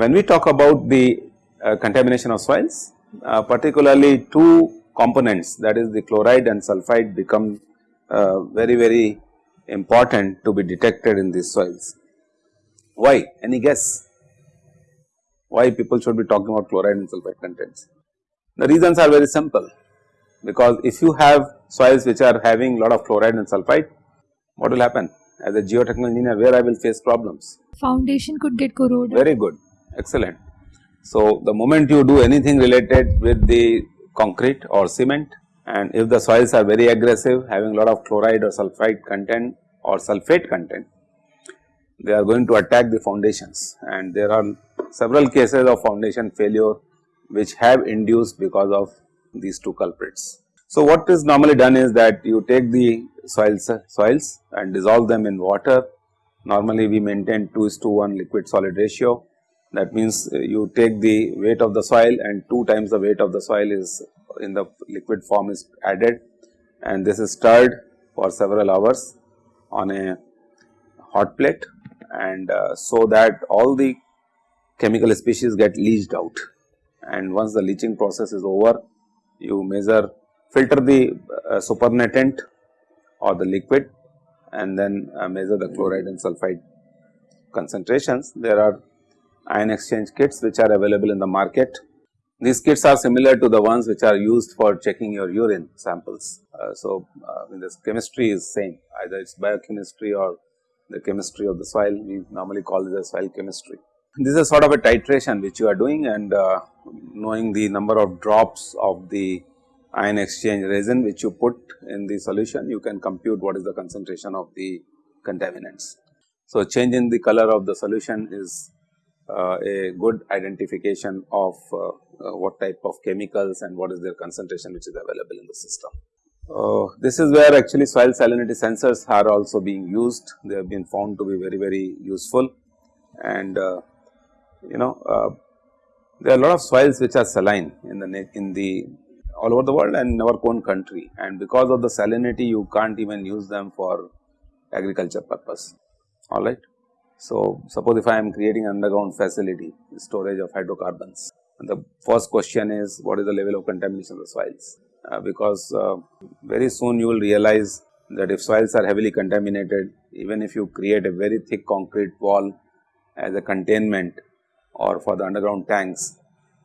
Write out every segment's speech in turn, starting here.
When we talk about the uh, contamination of soils, uh, particularly two components that is the chloride and sulphide become uh, very very important to be detected in these soils. Why? Any guess? Why people should be talking about chloride and sulphide contents? The reasons are very simple because if you have soils which are having a lot of chloride and sulphide, what will happen? As a geotechnical engineer, where I will face problems? Foundation could get corroded. Very good, excellent. So, the moment you do anything related with the concrete or cement and if the soils are very aggressive having a lot of chloride or sulphide content or sulphate content, they are going to attack the foundations and there are several cases of foundation failure which have induced because of these two culprits. So, what is normally done is that you take the soils, soils and dissolve them in water. Normally we maintain 2 is to 1 liquid solid ratio. That means, uh, you take the weight of the soil and 2 times the weight of the soil is in the liquid form is added. And this is stirred for several hours on a hot plate. And uh, so that all the chemical species get leached out. And once the leaching process is over you measure filter the uh, supernatant or the liquid and then uh, measure the chloride and sulphide concentrations. There are ion exchange kits which are available in the market. These kits are similar to the ones which are used for checking your urine samples. Uh, so, uh, this chemistry is same either it is biochemistry or the chemistry of the soil we normally call this as soil chemistry. This is sort of a titration which you are doing and uh, knowing the number of drops of the ion exchange resin which you put in the solution you can compute what is the concentration of the contaminants. So, change in the color of the solution is uh, a good identification of uh, uh, what type of chemicals and what is their concentration which is available in the system. Uh, this is where actually soil salinity sensors are also being used, they have been found to be very very useful and uh, you know there are a lot of soils which are saline in the in the all over the world and in our own country and because of the salinity you can't even use them for agriculture purpose alright. So, suppose if I am creating underground facility storage of hydrocarbons. The first question is what is the level of contamination of the soils? Uh, because uh, very soon you will realize that if soils are heavily contaminated even if you create a very thick concrete wall as a containment or for the underground tanks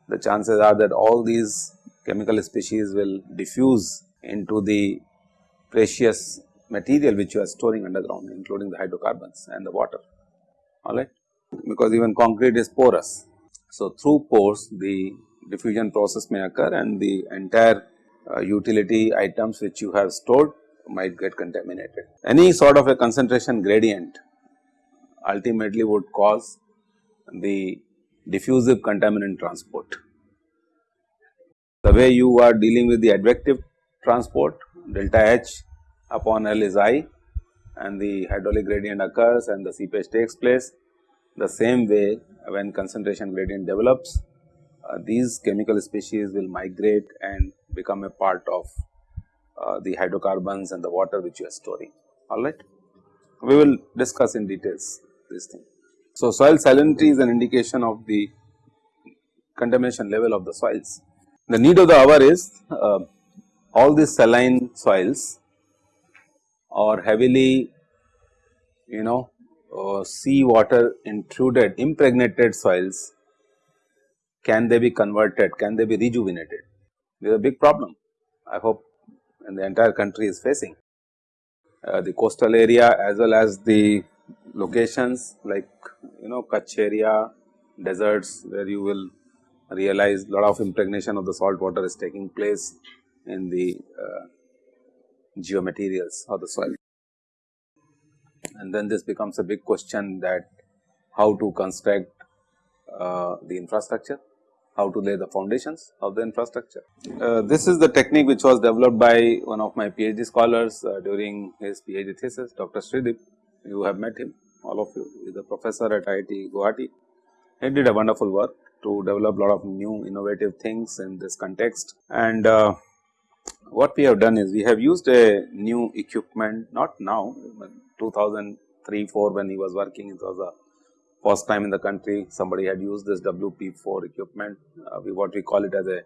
the chances are that all these chemical species will diffuse into the precious material which you are storing underground including the hydrocarbons and the water alright because even concrete is porous. So, through pores the diffusion process may occur and the entire uh, utility items which you have stored might get contaminated. Any sort of a concentration gradient ultimately would cause the diffusive contaminant transport the way you are dealing with the advective transport delta H upon L is I and the hydraulic gradient occurs and the seepage takes place. The same way when concentration gradient develops uh, these chemical species will migrate and become a part of uh, the hydrocarbons and the water which you are storing alright. We will discuss in details this thing. So, soil salinity is an indication of the contamination level of the soils the need of the hour is uh, all these saline soils or heavily you know uh, sea water intruded impregnated soils can they be converted, can they be rejuvenated? This is a big problem I hope and the entire country is facing. Uh, the coastal area as well as the locations like you know Kutch area, deserts where you will realize a lot of impregnation of the salt water is taking place in the uh, geomaterials of the soil. And then this becomes a big question that how to construct uh, the infrastructure, how to lay the foundations of the infrastructure. Uh, this is the technique which was developed by one of my PhD scholars uh, during his PhD thesis, Dr. Sreedeep. You have met him, all of you, he is a professor at IIT Guwahati. He did a wonderful work to develop a lot of new innovative things in this context. And uh, what we have done is we have used a new equipment not now 2003 4 when he was working it was a first time in the country somebody had used this WP4 equipment, uh, we what we call it as a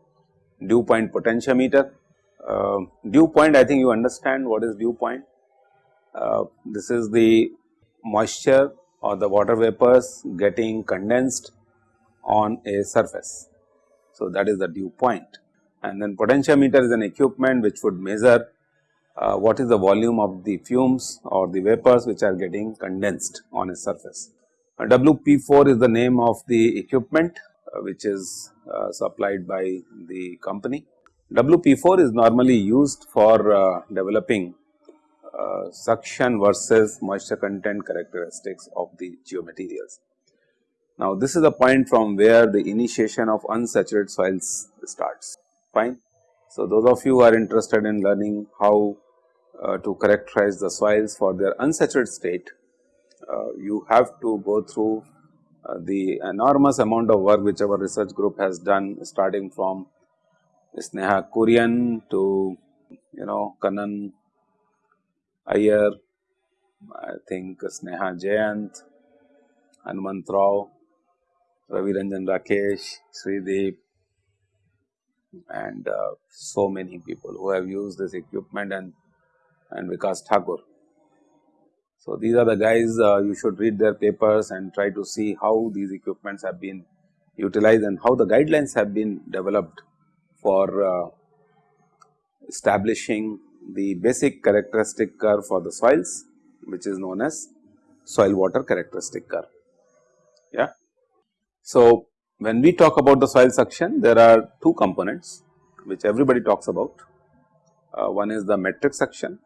dew point potentiometer. Uh, dew point I think you understand what is dew point. Uh, this is the moisture or the water vapors getting condensed on a surface. So, that is the dew point and then potentiometer is an equipment which would measure uh, what is the volume of the fumes or the vapors which are getting condensed on a surface. Uh, WP4 is the name of the equipment uh, which is uh, supplied by the company. WP4 is normally used for uh, developing suction versus moisture content characteristics of the geomaterials. Now, this is the point from where the initiation of unsaturated soils starts fine. So, those of you who are interested in learning how uh, to characterize the soils for their unsaturated state, uh, you have to go through uh, the enormous amount of work which our research group has done starting from Sneha Kurian to you know Kannan Iyer, I think Sneha Jayant, Hanumant Rao, Ravi Ranjan Rakesh, Sreedeep and uh, so many people who have used this equipment and and Vikas Thakur. So, these are the guys uh, you should read their papers and try to see how these equipments have been utilized and how the guidelines have been developed for uh, establishing the basic characteristic curve for the soils which is known as soil water characteristic curve. Yeah. So, when we talk about the soil suction there are two components which everybody talks about. Uh, one is the matric suction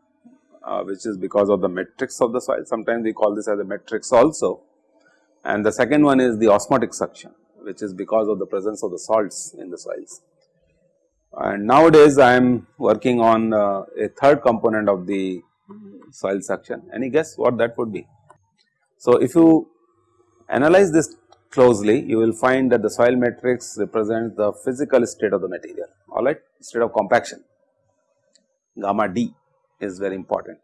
uh, which is because of the matrix of the soil sometimes we call this as a matrix also and the second one is the osmotic suction which is because of the presence of the salts in the soils. And nowadays I am working on uh, a third component of the soil suction any guess what that would be. So, if you analyze this closely you will find that the soil matrix represents the physical state of the material alright state of compaction gamma d is very important.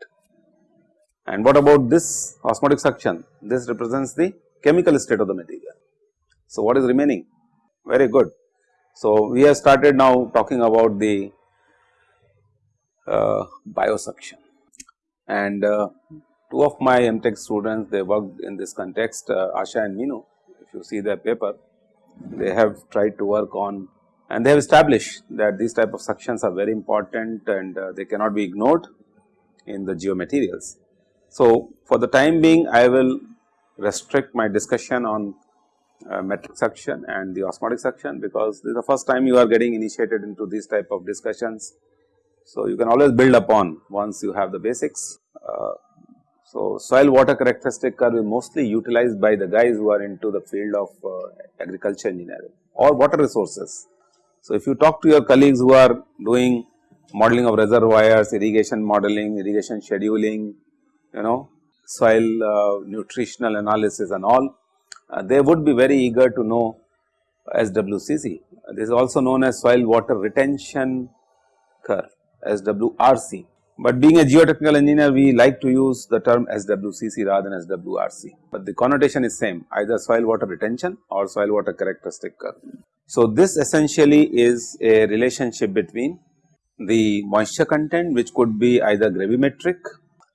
And what about this osmotic suction? This represents the chemical state of the material. So, what is remaining? Very good. So, we have started now talking about the uh, biosuction and uh, two of my MTech students they worked in this context uh, Asha and Minu you see their paper they have tried to work on and they have established that these type of suctions are very important and uh, they cannot be ignored in the geomaterials. So, for the time being I will restrict my discussion on uh, matric suction and the osmotic suction because this is the first time you are getting initiated into these type of discussions. So, you can always build upon once you have the basics. Uh, so, soil water characteristic curve is mostly utilized by the guys who are into the field of uh, agriculture engineering or water resources. So, if you talk to your colleagues who are doing modeling of reservoirs, irrigation modeling, irrigation scheduling, you know, soil uh, nutritional analysis and all, uh, they would be very eager to know SWCC. This is also known as soil water retention curve SWRC. But being a geotechnical engineer, we like to use the term SWCC rather than SWRC, but the connotation is same either soil water retention or soil water characteristic curve. So, this essentially is a relationship between the moisture content which could be either gravimetric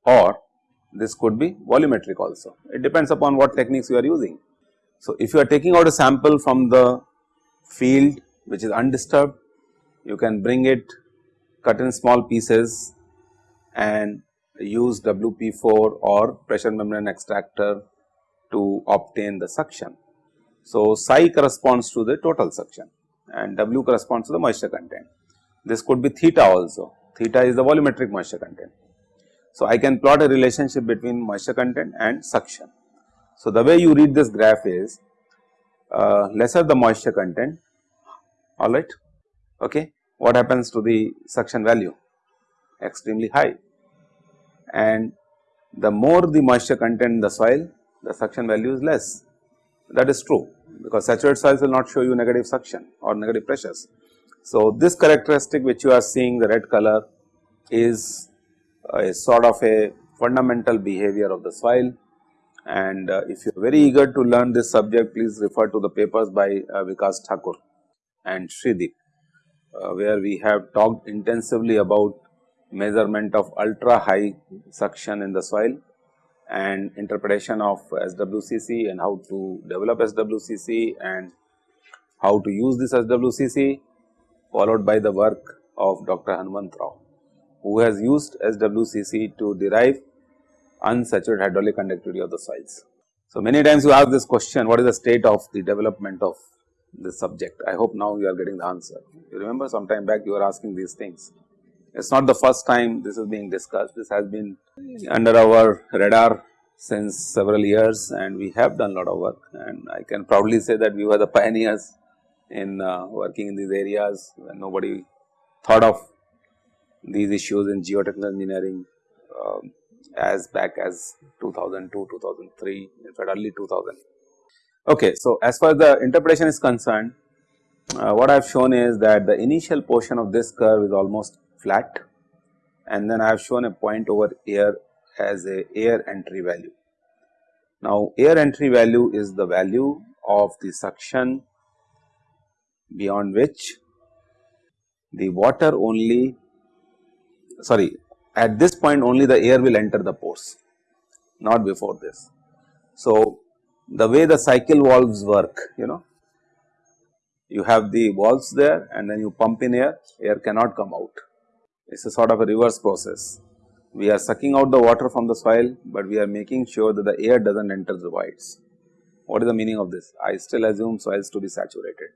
or this could be volumetric also. It depends upon what techniques you are using. So, if you are taking out a sample from the field which is undisturbed, you can bring it cut in small pieces and use WP4 or pressure membrane extractor to obtain the suction. So, psi corresponds to the total suction and W corresponds to the moisture content. This could be theta also, theta is the volumetric moisture content. So, I can plot a relationship between moisture content and suction. So, the way you read this graph is uh, lesser the moisture content alright okay what happens to the suction value extremely high. And the more the moisture content in the soil the suction value is less. That is true because saturated soils will not show you negative suction or negative pressures. So, this characteristic which you are seeing the red color is a sort of a fundamental behavior of the soil. And uh, if you are very eager to learn this subject please refer to the papers by uh, Vikas Thakur and Sreedeep uh, where we have talked intensively about measurement of ultra high suction in the soil and interpretation of SWCC and how to develop SWCC and how to use this SWCC followed by the work of Dr. Hanumant Rao who has used SWCC to derive unsaturated hydraulic conductivity of the soils. So, many times you ask this question what is the state of the development of this subject. I hope now you are getting the answer. You remember some time back you were asking these things. It is not the first time this is being discussed, this has been under our radar since several years and we have done a lot of work and I can proudly say that we were the pioneers in uh, working in these areas when nobody thought of these issues in geotechnical engineering uh, as back as 2002, 2003, in fact early 2000. Okay, so as far as the interpretation is concerned, uh, what I have shown is that the initial portion of this curve is almost flat and then I have shown a point over here as a air entry value. Now, air entry value is the value of the suction beyond which the water only sorry at this point only the air will enter the pores not before this. So, the way the cycle valves work you know you have the valves there and then you pump in air, air cannot come out. It is a sort of a reverse process. We are sucking out the water from the soil, but we are making sure that the air does not enter the voids. What is the meaning of this? I still assume soils to be saturated,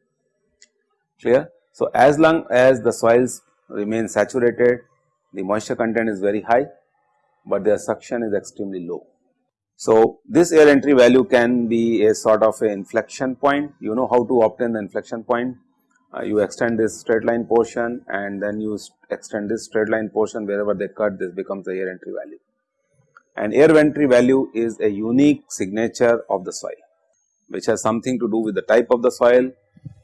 clear. So, as long as the soils remain saturated, the moisture content is very high, but their suction is extremely low. So, this air entry value can be a sort of a inflection point, you know how to obtain the inflection point. Uh, you extend this straight line portion and then you extend this straight line portion wherever they cut this becomes the air entry value. And air entry value is a unique signature of the soil which has something to do with the type of the soil,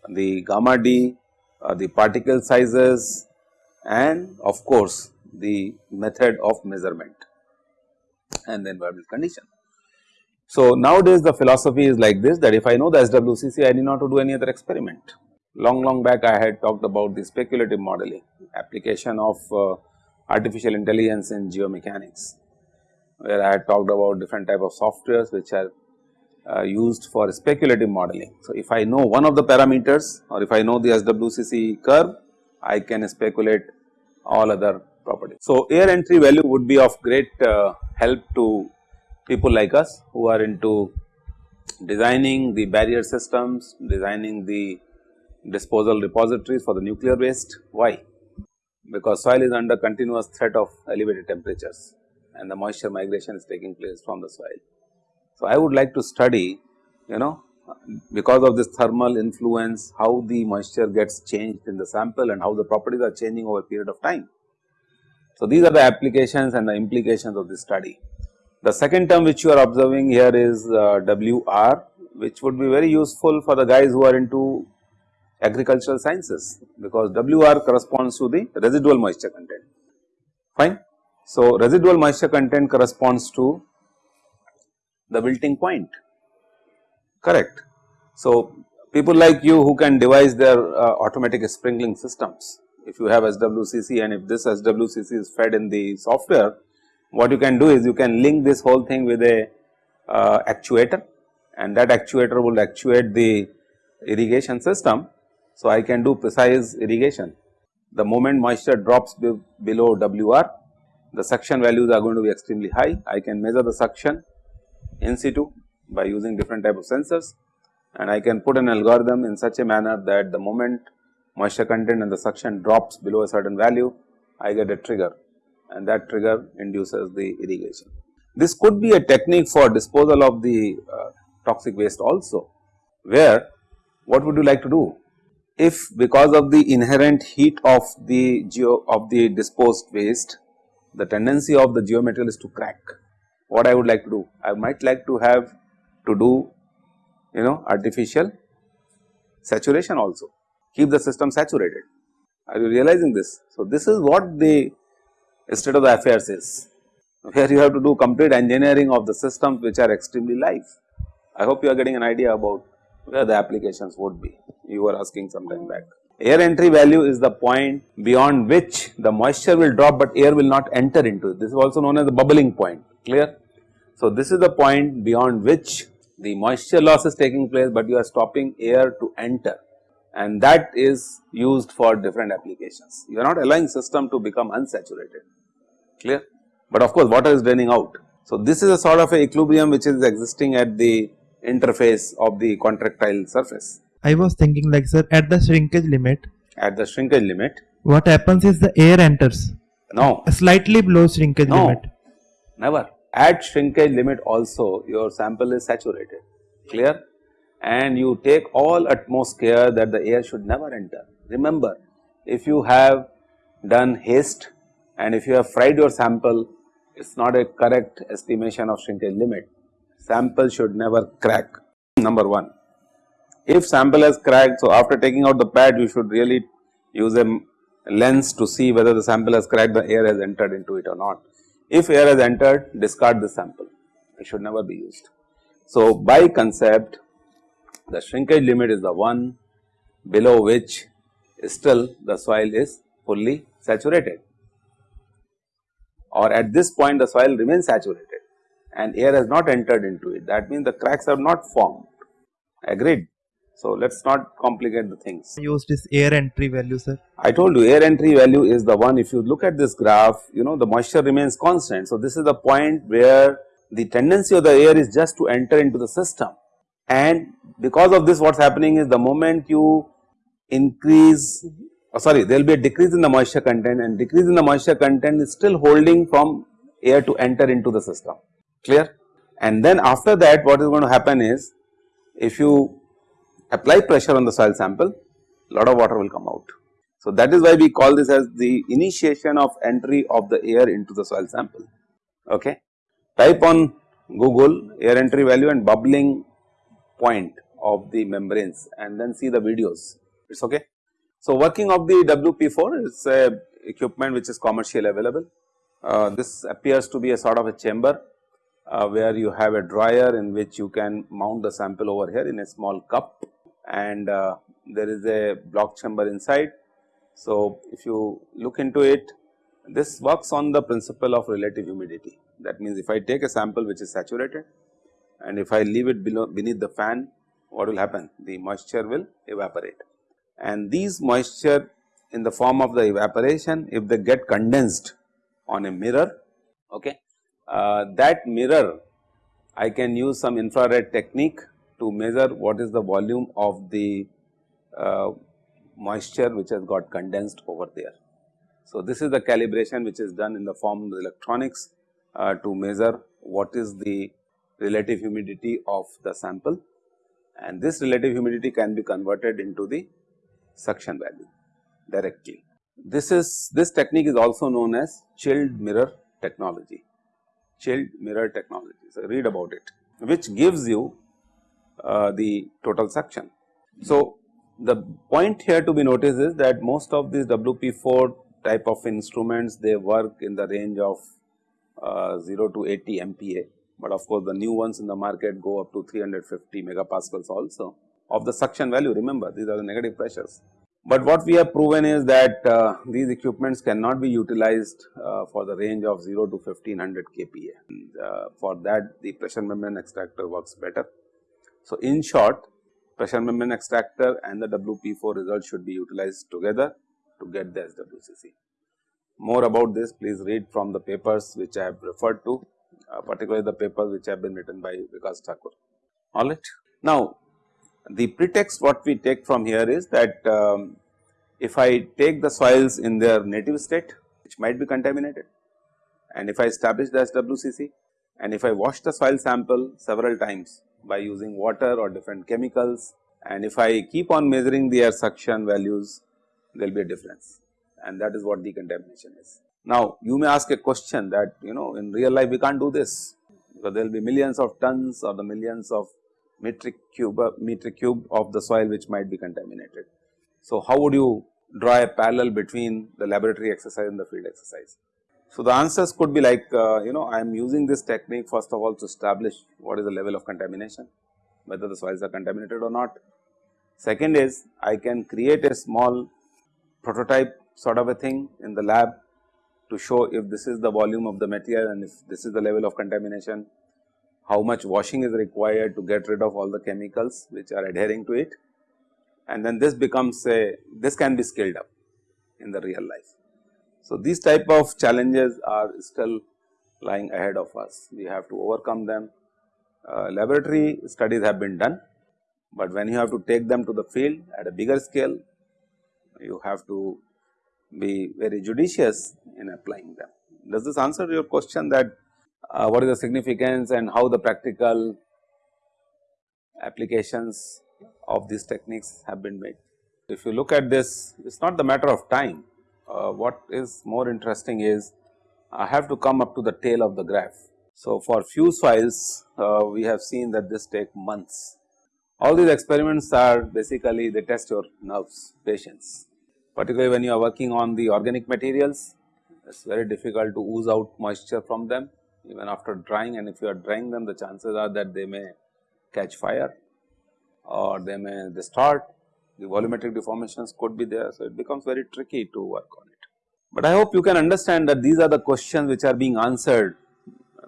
the gamma d, uh, the particle sizes and of course, the method of measurement and the environmental condition. So, nowadays the philosophy is like this that if I know the SWCC I need not to do any other experiment. Long long back I had talked about the speculative modeling application of uh, artificial intelligence in geomechanics where I had talked about different type of softwares which are uh, used for speculative modeling. So, if I know one of the parameters or if I know the SWCC curve I can speculate all other properties. So, air entry value would be of great uh, help to people like us who are into designing the barrier systems, designing the disposal repositories for the nuclear waste. Why? Because soil is under continuous threat of elevated temperatures and the moisture migration is taking place from the soil. So, I would like to study you know because of this thermal influence how the moisture gets changed in the sample and how the properties are changing over a period of time. So, these are the applications and the implications of this study. The second term which you are observing here is uh, WR which would be very useful for the guys who are into agricultural sciences because WR corresponds to the residual moisture content fine. So, residual moisture content corresponds to the wilting point correct. So, people like you who can devise their uh, automatic sprinkling systems if you have SWCC and if this SWCC is fed in the software what you can do is you can link this whole thing with a uh, actuator and that actuator will actuate the irrigation system. So, I can do precise irrigation. The moment moisture drops be below WR, the suction values are going to be extremely high. I can measure the suction in situ by using different type of sensors and I can put an algorithm in such a manner that the moment moisture content and the suction drops below a certain value, I get a trigger and that trigger induces the irrigation. This could be a technique for disposal of the uh, toxic waste also, where what would you like to do? If because of the inherent heat of the geo of the disposed waste, the tendency of the geomaterial is to crack, what I would like to do? I might like to have to do you know artificial saturation also, keep the system saturated. Are you realizing this? So, this is what the state of the affairs is. where you have to do complete engineering of the systems which are extremely live. I hope you are getting an idea about where the applications would be, you were asking some time back. Air entry value is the point beyond which the moisture will drop, but air will not enter into it. This is also known as the bubbling point, clear? So, this is the point beyond which the moisture loss is taking place, but you are stopping air to enter and that is used for different applications. You are not allowing system to become unsaturated, clear? But of course, water is draining out. So, this is a sort of a equilibrium which is existing at the interface of the contractile surface. I was thinking like sir at the shrinkage limit At the shrinkage limit, what happens is the air enters no, slightly below shrinkage no, limit. never. At shrinkage limit also your sample is saturated, clear? And you take all utmost care that the air should never enter. Remember, if you have done haste and if you have fried your sample, it is not a correct estimation of shrinkage limit. Sample should never crack, number 1. If sample has cracked, so after taking out the pad, you should really use a lens to see whether the sample has cracked, the air has entered into it or not. If air has entered, discard the sample, it should never be used. So, by concept, the shrinkage limit is the one below which still the soil is fully saturated or at this point the soil remains saturated and air has not entered into it that means the cracks have not formed agreed. So, let us not complicate the things. Use this air entry value sir. I told you air entry value is the one if you look at this graph you know the moisture remains constant. So, this is the point where the tendency of the air is just to enter into the system and because of this what is happening is the moment you increase oh sorry there will be a decrease in the moisture content and decrease in the moisture content is still holding from air to enter into the system clear and then after that what is going to happen is if you apply pressure on the soil sample, lot of water will come out. So, that is why we call this as the initiation of entry of the air into the soil sample. Okay. Type on Google air entry value and bubbling point of the membranes and then see the videos, it is okay. So, working of the WP4 is a equipment which is commercially available. Uh, this appears to be a sort of a chamber uh, where you have a dryer in which you can mount the sample over here in a small cup and uh, there is a block chamber inside. So, if you look into it this works on the principle of relative humidity. That means if I take a sample which is saturated and if I leave it below beneath the fan what will happen? The moisture will evaporate. And these moisture in the form of the evaporation if they get condensed on a mirror okay uh, that mirror I can use some infrared technique to measure what is the volume of the uh, moisture which has got condensed over there. So, this is the calibration which is done in the form of electronics uh, to measure what is the relative humidity of the sample and this relative humidity can be converted into the suction value directly. This is this technique is also known as chilled mirror technology, chilled mirror technology. So, read about it which gives you uh, the total suction. So, the point here to be noticed is that most of these WP4 type of instruments they work in the range of uh, 0 to 80 MPa, but of course, the new ones in the market go up to 350 megapascals also of the suction value remember these are the negative pressures. But what we have proven is that uh, these equipments cannot be utilized uh, for the range of 0 to 1500 kPa. And, uh, for that the pressure membrane extractor works better. So, in short pressure membrane extractor and the WP4 result should be utilized together to get the SWCC. More about this please read from the papers which I have referred to uh, particularly the papers which have been written by Vikas Thakur alright. Now, the pretext what we take from here is that um, if I take the soils in their native state which might be contaminated and if I establish the SWCC and if I wash the soil sample several times by using water or different chemicals and if I keep on measuring the air suction values there will be a difference and that is what decontamination is. Now, you may ask a question that you know in real life we can't do this because there will be millions of tons or the millions of metric cube metric cube of the soil which might be contaminated. So, how would you draw a parallel between the laboratory exercise and the field exercise? So, the answers could be like uh, you know I am using this technique first of all to establish what is the level of contamination, whether the soils are contaminated or not. Second is I can create a small prototype sort of a thing in the lab to show if this is the volume of the material and if this is the level of contamination, how much washing is required to get rid of all the chemicals which are adhering to it and then this becomes a this can be scaled up in the real life. So, these type of challenges are still lying ahead of us, we have to overcome them. Uh, laboratory studies have been done, but when you have to take them to the field at a bigger scale, you have to be very judicious in applying them. Does this answer your question that uh, what is the significance and how the practical applications of these techniques have been made? If you look at this, it is not the matter of time. Uh, what is more interesting is I have to come up to the tail of the graph. So, for fuse files uh, we have seen that this take months. All these experiments are basically they test your nerves, patience particularly when you are working on the organic materials it is very difficult to ooze out moisture from them even after drying and if you are drying them the chances are that they may catch fire or they may distort the volumetric deformations could be there. So, it becomes very tricky to work on it. But I hope you can understand that these are the questions which are being answered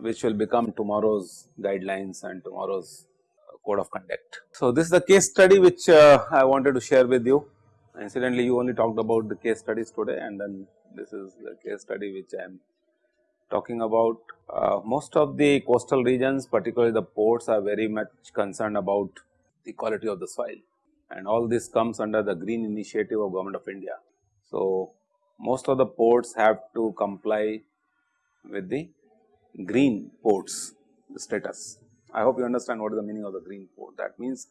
which will become tomorrow's guidelines and tomorrow's code of conduct. So, this is the case study which uh, I wanted to share with you. Incidentally, you only talked about the case studies today and then this is the case study which I am talking about. Uh, most of the coastal regions particularly the ports are very much concerned about the quality of the soil and all this comes under the green initiative of government of India. So, most of the ports have to comply with the green ports status. I hope you understand what is the meaning of the green port. That means,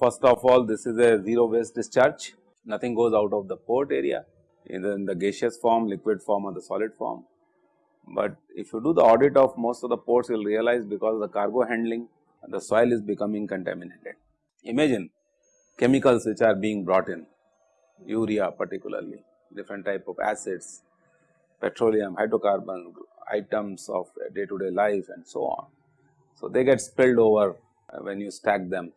first of all this is a zero waste discharge nothing goes out of the port area either in the gaseous form, liquid form or the solid form. But if you do the audit of most of the ports you will realize because of the cargo handling the soil is becoming contaminated. Imagine chemicals which are being brought in urea particularly different type of acids, petroleum, hydrocarbon items of day to day life and so on. So, they get spilled over when you stack them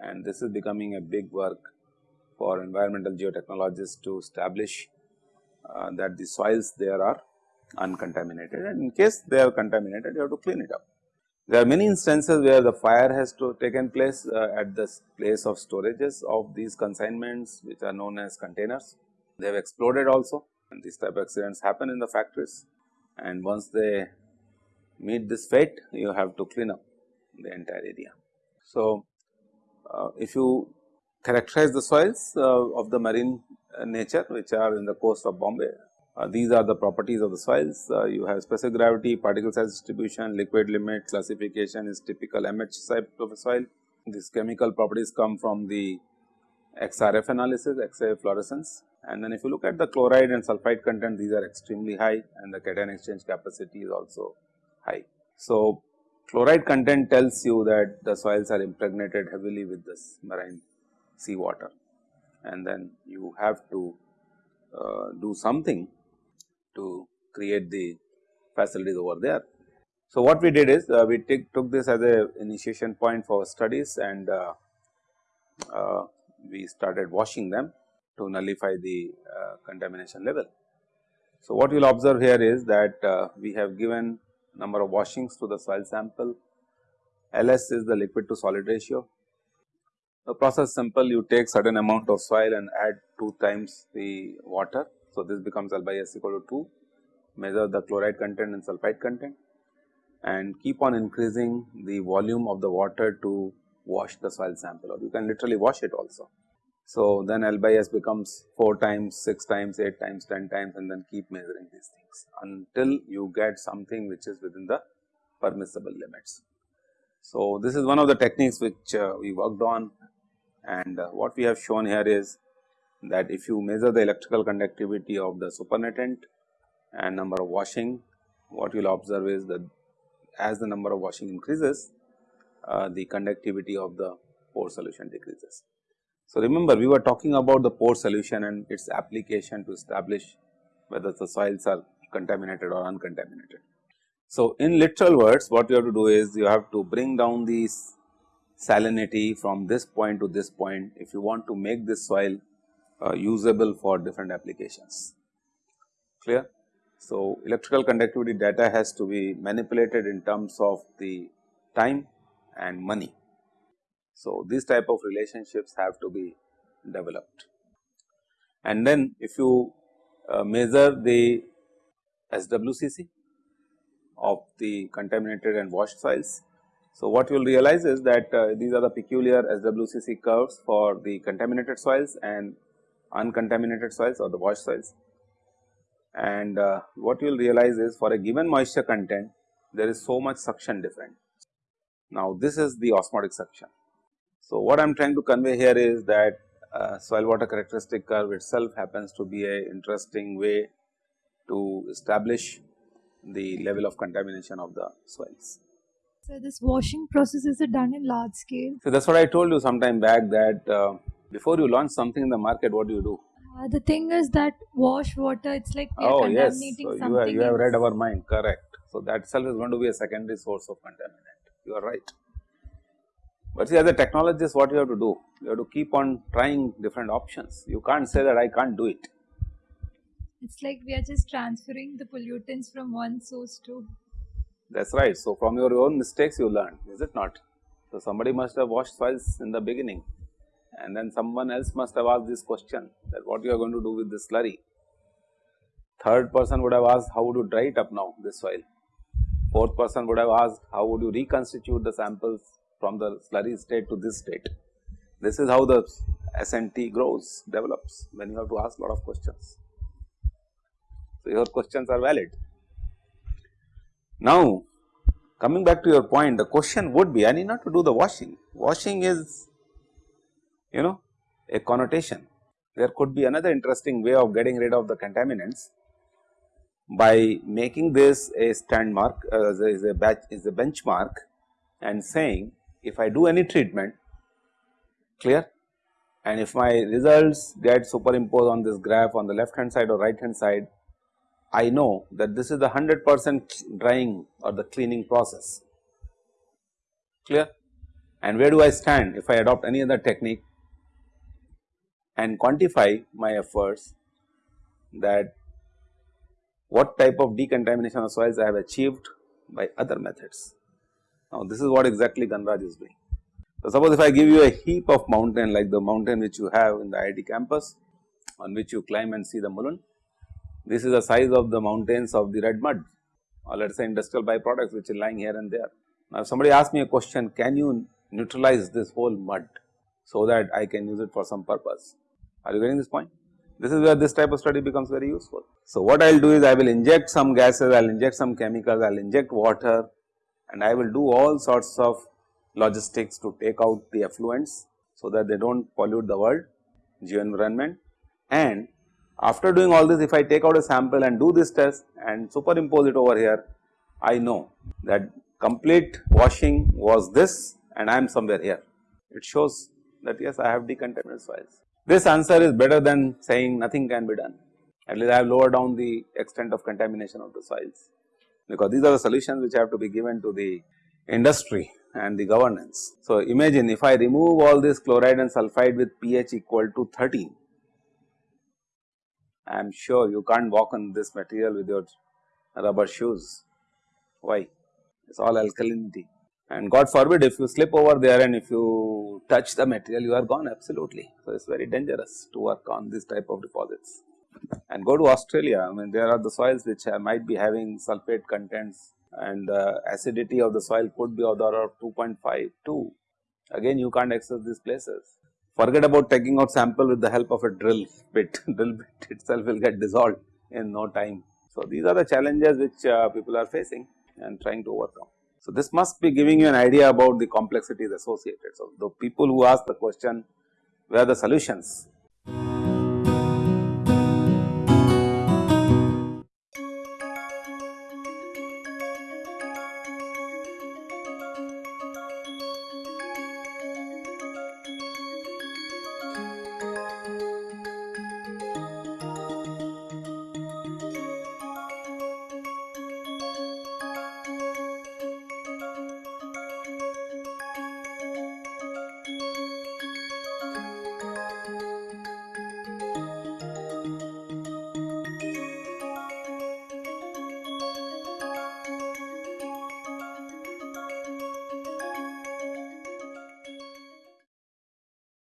and this is becoming a big work for environmental geotechnologists to establish uh, that the soils there are uncontaminated and in case they are contaminated you have to clean it up. There are many instances where the fire has to taken place uh, at the place of storages of these consignments which are known as containers. They have exploded also and these type of accidents happen in the factories and once they meet this fate you have to clean up the entire area. So, uh, if you characterize the soils uh, of the marine uh, nature which are in the coast of Bombay. Uh, these are the properties of the soils. you have specific gravity, particle size distribution, liquid limit, classification is typical MH type of a soil. These chemical properties come from the XRF analysis, X-ray fluorescence. And then if you look at the chloride and sulphide content, these are extremely high and the cation exchange capacity is also high. So, chloride content tells you that the soils are impregnated heavily with this marine sea water and then you have to uh, do something to create the facilities over there. So, what we did is uh, we took this as a initiation point for studies and uh, uh we started washing them to nullify the uh, contamination level. So, what you will observe here is that uh, we have given number of washings to the soil sample, LS is the liquid to solid ratio, the process simple you take certain amount of soil and add 2 times the water. So, this becomes L by S equal to 2 measure the chloride content and sulphide content and keep on increasing the volume of the water to wash the soil sample or you can literally wash it also. So, then L by S becomes 4 times, 6 times, 8 times, 10 times and then keep measuring these things until you get something which is within the permissible limits. So, this is one of the techniques which uh, we worked on and uh, what we have shown here is that if you measure the electrical conductivity of the supernatant and number of washing, what you will observe is that as the number of washing increases, uh, the conductivity of the pore solution decreases. So, remember we were talking about the pore solution and its application to establish whether the soils are contaminated or uncontaminated. So, in literal words what you have to do is you have to bring down the salinity from this point to this point if you want to make this soil usable for different applications clear. So, electrical conductivity data has to be manipulated in terms of the time and money. So, these type of relationships have to be developed. And then if you uh, measure the SWCC of the contaminated and washed soils. So, what you will realize is that uh, these are the peculiar SWCC curves for the contaminated soils and uncontaminated soils or the washed soils. And uh, what you will realize is for a given moisture content there is so much suction difference. Now, this is the osmotic suction. So, what I am trying to convey here is that uh, soil water characteristic curve itself happens to be a interesting way to establish the level of contamination of the soils. So this washing process is it done in large scale? So, that is what I told you some time back that uh, before you launch something in the market what do you do? Uh, the thing is that wash water, it's like we are Oh yes, contaminating so you, have, you have read our mind correct. So, that itself is going to be a secondary source of contaminant you are right. But see as a technologist what you have to do? You have to keep on trying different options you can't say that I can't do it. It's like we are just transferring the pollutants from one source to. That is right. So, from your own mistakes you learn is it not? So, somebody must have washed soils in the beginning and then someone else must have asked this question that what you are going to do with this slurry. Third person would have asked how would you dry it up now this soil. Fourth person would have asked how would you reconstitute the samples from the slurry state to this state. This is how the SNT grows develops when you have to ask lot of questions. So, your questions are valid. Now, coming back to your point the question would be I need not to do the washing, washing is you know a connotation. There could be another interesting way of getting rid of the contaminants by making this a stand mark uh, is a batch is a benchmark and saying if I do any treatment clear? And if my results get superimposed on this graph on the left hand side or right hand side I know that this is the 100 percent drying or the cleaning process. Clear? And where do I stand if I adopt any other technique and quantify my efforts that what type of decontamination of soils I have achieved by other methods. Now, this is what exactly Ganraj is doing. So, suppose if I give you a heap of mountain like the mountain which you have in the IIT campus on which you climb and see the Mulund, this is the size of the mountains of the red mud or let us say industrial byproducts which are lying here and there. Now, if somebody asks me a question, can you neutralize this whole mud so that I can use it for some purpose? Are you getting this point? This is where this type of study becomes very useful. So, what I will do is I will inject some gases, I will inject some chemicals, I will inject water and I will do all sorts of logistics to take out the effluents so that they do not pollute the world, geo environment and after doing all this if I take out a sample and do this test and superimpose it over here, I know that complete washing was this and I am somewhere here. It shows that yes I have decontaminated soils. This answer is better than saying nothing can be done at least I have lowered down the extent of contamination of the soils because these are the solutions which have to be given to the industry and the governance. So, imagine if I remove all this chloride and sulphide with pH equal to 13, I am sure you can't walk on this material with your rubber shoes. Why? It is all alkalinity and God forbid if you slip over there and if you touch the material you are gone absolutely. So, it is very dangerous to work on this type of deposits and go to Australia I mean there are the soils which might be having sulphate contents and uh, acidity of the soil could be of the order of 2.5 2 again you can't access these places. Forget about taking out sample with the help of a drill bit, drill bit itself will get dissolved in no time. So, these are the challenges which uh, people are facing and trying to overcome. So, this must be giving you an idea about the complexities associated. So, the people who ask the question where the solutions